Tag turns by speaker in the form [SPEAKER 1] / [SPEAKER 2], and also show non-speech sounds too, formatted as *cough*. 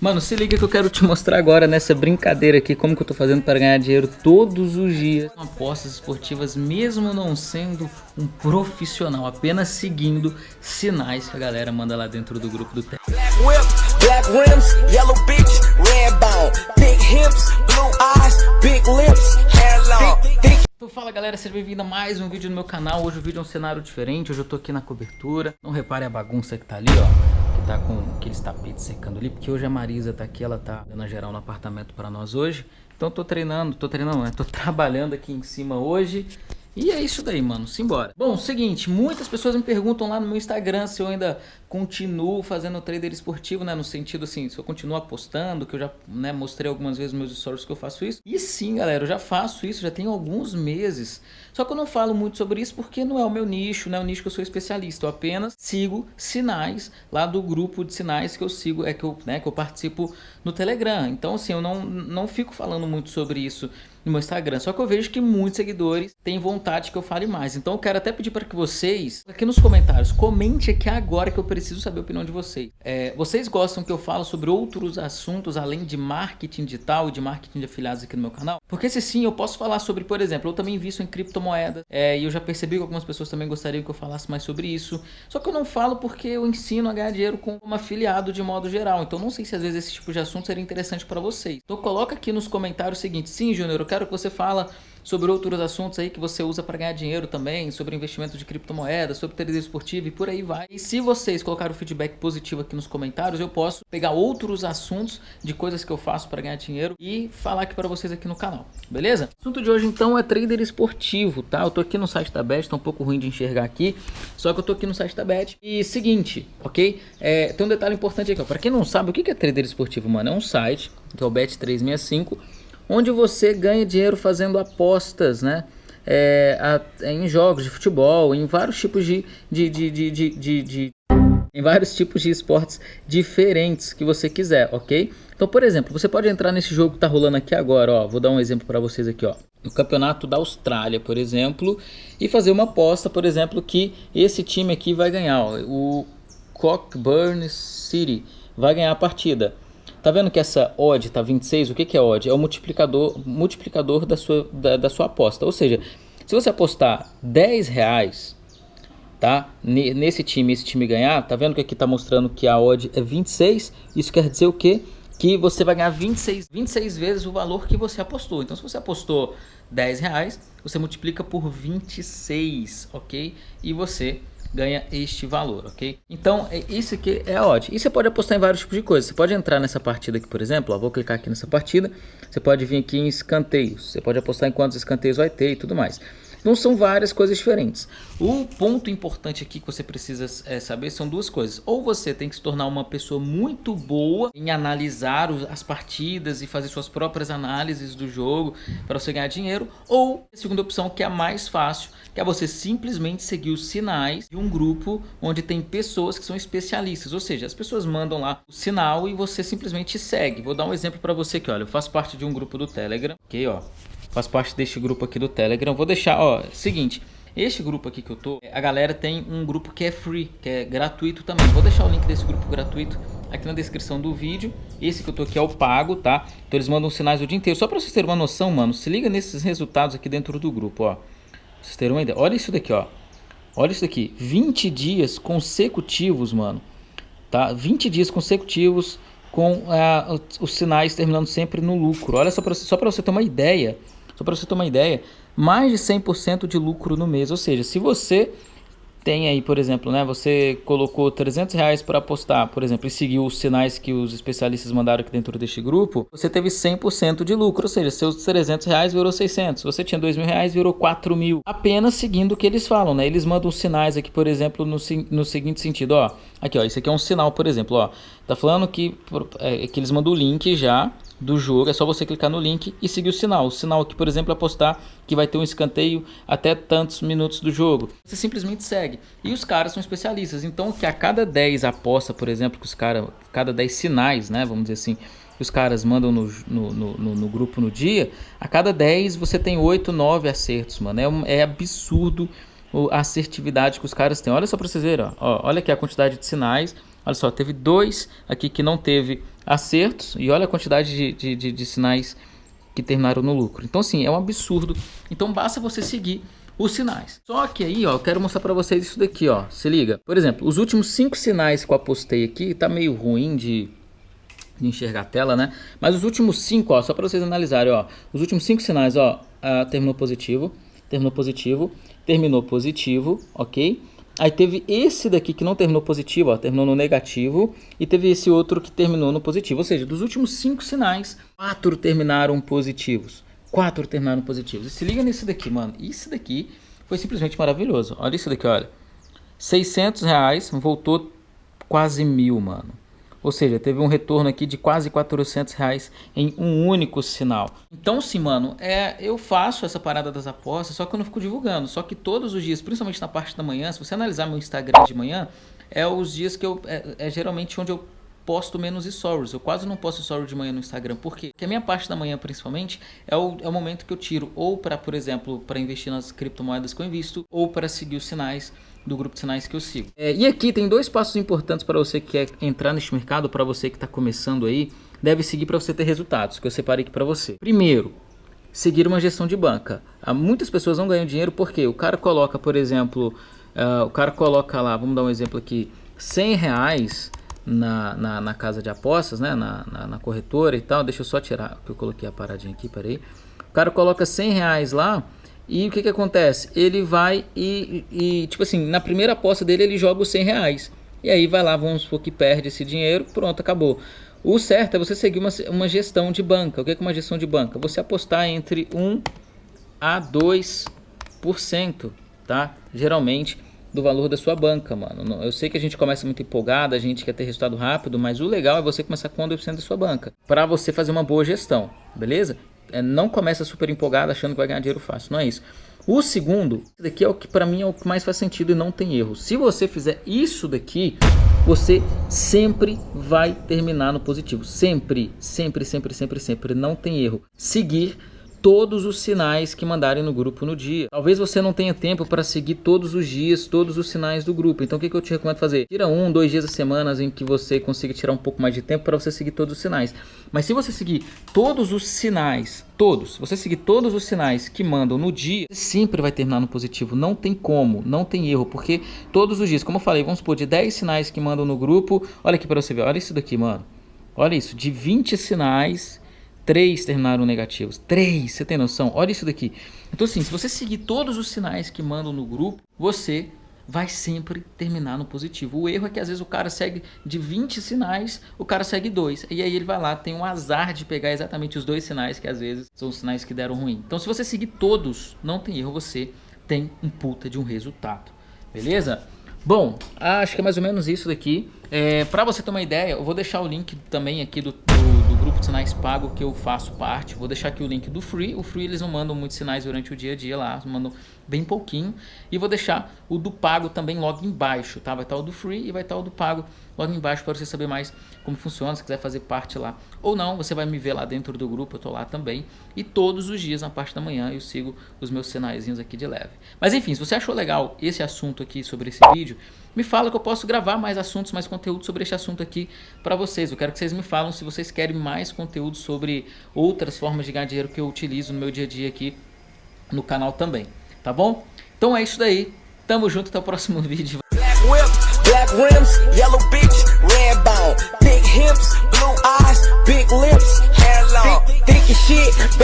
[SPEAKER 1] Mano, se liga que eu quero te mostrar agora nessa brincadeira aqui como que eu tô fazendo para ganhar dinheiro todos os dias com apostas esportivas, mesmo não sendo um profissional, apenas seguindo sinais que a galera manda lá dentro do grupo do. Então fala galera, seja bem-vindo a mais um vídeo no meu canal. Hoje o vídeo é um cenário diferente, hoje eu tô aqui na cobertura. Não repare a bagunça que tá ali, ó tá com aqueles tapetes secando ali, porque hoje a Marisa tá aqui, ela tá dando geral no apartamento para nós hoje. Então tô treinando, tô treinando, né? Tô *laughs* trabalhando aqui em cima hoje e é isso daí, mano. Simbora. Bom, seguinte, muitas pessoas me perguntam lá no meu Instagram se eu ainda continuo fazendo trader esportivo, né? No sentido assim, se eu continuo apostando, que eu já né, mostrei algumas vezes meus stories que eu faço isso. E sim, galera, eu já faço isso, já tem alguns meses. Só que eu não falo muito sobre isso porque não é o meu nicho, não é o nicho que eu sou especialista. Eu apenas sigo sinais lá do grupo de sinais que eu sigo, é que eu, né, que eu participo no Telegram. Então, assim, eu não, não fico falando muito sobre isso no meu Instagram. Só que eu vejo que muitos seguidores têm vontade que eu fale mais. Então eu quero até pedir para que vocês, aqui nos comentários, comente aqui agora que eu preciso saber a opinião de vocês. É, vocês gostam que eu falo sobre outros assuntos além de marketing digital e de marketing de afiliados aqui no meu canal? Porque se sim, eu posso falar sobre, por exemplo, eu também invisto em criptomoedas é, e eu já percebi que algumas pessoas também gostariam que eu falasse mais sobre isso. Só que eu não falo porque eu ensino a ganhar dinheiro como afiliado de modo geral. Então não sei se às vezes esse tipo de assunto seria interessante para vocês. Então coloca aqui nos comentários o seguinte, sim, Júnior, eu quero que você fala sobre outros assuntos aí que você usa para ganhar dinheiro também, sobre investimento de criptomoedas, sobre trader esportivo e por aí vai. E se vocês colocarem o feedback positivo aqui nos comentários, eu posso pegar outros assuntos de coisas que eu faço para ganhar dinheiro e falar aqui para vocês aqui no canal, beleza? O assunto de hoje então é trader esportivo, tá? Eu tô aqui no site da Bet, tá um pouco ruim de enxergar aqui, só que eu tô aqui no site da Bet. E seguinte, ok? É, tem um detalhe importante aqui, ó. Pra quem não sabe, o que é trader esportivo, mano? É um site, que é o Bet365, onde você ganha dinheiro fazendo apostas, né? É, a, em jogos de futebol, em vários tipos de, de, de, de, de, em vários tipos de esportes diferentes que você quiser, ok? Então, por exemplo, você pode entrar nesse jogo que tá rolando aqui agora, ó. Vou dar um exemplo para vocês aqui, ó. No campeonato da Austrália, por exemplo, e fazer uma aposta, por exemplo, que esse time aqui vai ganhar, ó, o Cockburn City vai ganhar a partida. Tá vendo que essa odd tá 26? O que, que é odd? É o multiplicador, multiplicador da, sua, da, da sua aposta. Ou seja, se você apostar 10 reais, tá? Nesse time, esse time ganhar, tá vendo que aqui tá mostrando que a odd é 26? Isso quer dizer o quê? Que você vai ganhar 26, 26 vezes o valor que você apostou. Então, se você apostou 10 reais, você multiplica por 26, ok? E você ganha este valor, ok? Então, é, isso aqui é odd. E você pode apostar em vários tipos de coisas. Você pode entrar nessa partida aqui, por exemplo, ó, vou clicar aqui nessa partida. Você pode vir aqui em escanteios. Você pode apostar em quantos escanteios vai ter e tudo mais. Então são várias coisas diferentes. O ponto importante aqui que você precisa é, saber são duas coisas. Ou você tem que se tornar uma pessoa muito boa em analisar as partidas e fazer suas próprias análises do jogo para você ganhar dinheiro. Ou a segunda opção que é a mais fácil, que é você simplesmente seguir os sinais de um grupo onde tem pessoas que são especialistas. Ou seja, as pessoas mandam lá o sinal e você simplesmente segue. Vou dar um exemplo para você aqui, olha. Eu faço parte de um grupo do Telegram, ok, ó faço parte deste grupo aqui do Telegram. Vou deixar, ó, seguinte, este grupo aqui que eu tô, a galera tem um grupo que é free, que é gratuito também. Vou deixar o link desse grupo gratuito aqui na descrição do vídeo. Esse que eu tô aqui é o pago, tá? Então eles mandam sinais o dia inteiro. Só para vocês terem uma noção, mano, se liga nesses resultados aqui dentro do grupo, ó. Pra vocês terem uma ideia. Olha isso daqui, ó. Olha isso daqui. 20 dias consecutivos, mano. Tá? 20 dias consecutivos com uh, os sinais terminando sempre no lucro. Olha só para só você ter uma ideia só para você ter uma ideia, mais de 100% de lucro no mês. Ou seja, se você tem aí, por exemplo, né, você colocou 300 reais para apostar, por exemplo, e seguiu os sinais que os especialistas mandaram aqui dentro deste grupo, você teve 100% de lucro, ou seja, seus 300 reais virou 600, você tinha 2 mil reais, virou 4 mil, apenas seguindo o que eles falam, né, eles mandam sinais aqui, por exemplo, no, no seguinte sentido, ó, aqui ó, isso aqui é um sinal, por exemplo, ó, tá falando que, é, que eles mandam o link já, do jogo, é só você clicar no link e seguir o sinal. O sinal aqui, por exemplo, é apostar que vai ter um escanteio até tantos minutos do jogo. Você simplesmente segue. E os caras são especialistas, então que a cada 10 aposta, por exemplo, que os caras, cada 10 sinais, né, vamos dizer assim, que os caras mandam no, no, no, no, grupo no dia, a cada 10 você tem 8, 9 acertos, mano. É, um, é absurdo a assertividade que os caras têm. Olha só pra vocês verem, ó. ó olha aqui a quantidade de sinais, Olha só, teve dois aqui que não teve acertos e olha a quantidade de, de, de, de sinais que terminaram no lucro. Então, assim, é um absurdo. Então, basta você seguir os sinais. Só que aí, ó, eu quero mostrar para vocês isso daqui, ó. Se liga. Por exemplo, os últimos cinco sinais que eu apostei aqui, tá meio ruim de, de enxergar a tela, né? Mas os últimos cinco, ó, só para vocês analisarem, ó. Os últimos cinco sinais, ó, uh, terminou positivo, terminou positivo, terminou positivo, ok? Aí teve esse daqui que não terminou positivo, ó, terminou no negativo. E teve esse outro que terminou no positivo. Ou seja, dos últimos cinco sinais, quatro terminaram positivos. Quatro terminaram positivos. E se liga nisso daqui, mano. Isso daqui foi simplesmente maravilhoso. Olha isso daqui, olha. 600 reais, voltou quase mil, mano. Ou seja, teve um retorno aqui de quase 400 reais em um único sinal. Então sim, mano, é, eu faço essa parada das apostas, só que eu não fico divulgando. Só que todos os dias, principalmente na parte da manhã, se você analisar meu Instagram de manhã, é os dias que eu... É, é geralmente onde eu posto menos stories. Eu quase não posto stories de manhã no Instagram. Por quê? Porque a minha parte da manhã, principalmente, é o, é o momento que eu tiro ou para, por exemplo, para investir nas criptomoedas que eu invisto, ou para seguir os sinais do grupo de sinais que eu sigo. É, e aqui tem dois passos importantes para você que quer entrar neste mercado, para você que está começando aí, deve seguir para você ter resultados, que eu separei aqui para você. Primeiro, seguir uma gestão de banca. Há muitas pessoas não ganham dinheiro porque o cara coloca, por exemplo, uh, o cara coloca lá, vamos dar um exemplo aqui, 100 reais na, na, na casa de apostas, né, na, na, na, corretora e tal. Deixa eu só tirar, que eu coloquei a paradinha aqui, peraí. O cara coloca 100 reais lá e o que, que acontece? Ele vai e, e, tipo assim, na primeira aposta dele ele joga os 100 reais. E aí vai lá, vamos supor que perde esse dinheiro, pronto, acabou. O certo é você seguir uma, uma gestão de banca. O que é uma gestão de banca? Você apostar entre 1 a 2%, tá? Geralmente do valor da sua banca, mano. Eu sei que a gente começa muito empolgado, a gente quer ter resultado rápido, mas o legal é você começar com 2% da sua banca, para você fazer uma boa gestão, beleza? É, não começa super empolgado achando que vai ganhar dinheiro fácil, não é isso. O segundo, daqui é o que para mim é o que mais faz sentido e não tem erro. Se você fizer isso daqui, você sempre vai terminar no positivo. Sempre, sempre, sempre, sempre, sempre. Não tem erro. Seguir todos os sinais que mandarem no grupo no dia. Talvez você não tenha tempo para seguir todos os dias, todos os sinais do grupo. Então o que, que eu te recomendo fazer? Tira um, dois dias a semana em que você consiga tirar um pouco mais de tempo para você seguir todos os sinais. Mas se você seguir todos os sinais, todos, você seguir todos os sinais que mandam no dia, sempre vai terminar no positivo. Não tem como, não tem erro, porque todos os dias, como eu falei, vamos supor, de 10 sinais que mandam no grupo, olha aqui para você ver, olha isso daqui, mano. Olha isso, de 20 sinais Três terminaram negativos. Três, você tem noção? Olha isso daqui. Então assim, se você seguir todos os sinais que mandam no grupo, você vai sempre terminar no positivo. O erro é que às vezes o cara segue de 20 sinais, o cara segue dois. E aí ele vai lá, tem um azar de pegar exatamente os dois sinais que às vezes são os sinais que deram ruim. Então se você seguir todos, não tem erro, você tem um puta de um resultado. Beleza? Bom, acho que é mais ou menos isso daqui. É, para você ter uma ideia, eu vou deixar o link também aqui do, grupo de sinais pago que eu faço parte. Vou deixar aqui o link do Free. O Free eles não mandam muitos sinais durante o dia a dia lá, mandam bem pouquinho. E vou deixar o do pago também logo embaixo, tá? Vai estar o do Free e vai estar o do pago logo embaixo para você saber mais como funciona, se quiser fazer parte lá ou não, você vai me ver lá dentro do grupo, eu tô lá também. E todos os dias na parte da manhã eu sigo os meus sinaizinhos aqui de leve. Mas enfim, se você achou legal esse assunto aqui sobre esse vídeo, me fala que eu posso gravar mais assuntos, mais conteúdo sobre este assunto aqui para vocês. Eu quero que vocês me falem se vocês querem mais conteúdo sobre outras formas de ganhar dinheiro que eu utilizo no meu dia a dia aqui no canal também, tá bom? Então é isso daí, tamo junto, até o próximo *laughs* vídeo. Black rims, yellow bitch, red bone. Big hips, blue eyes, big lips, hair long. Thick as shit.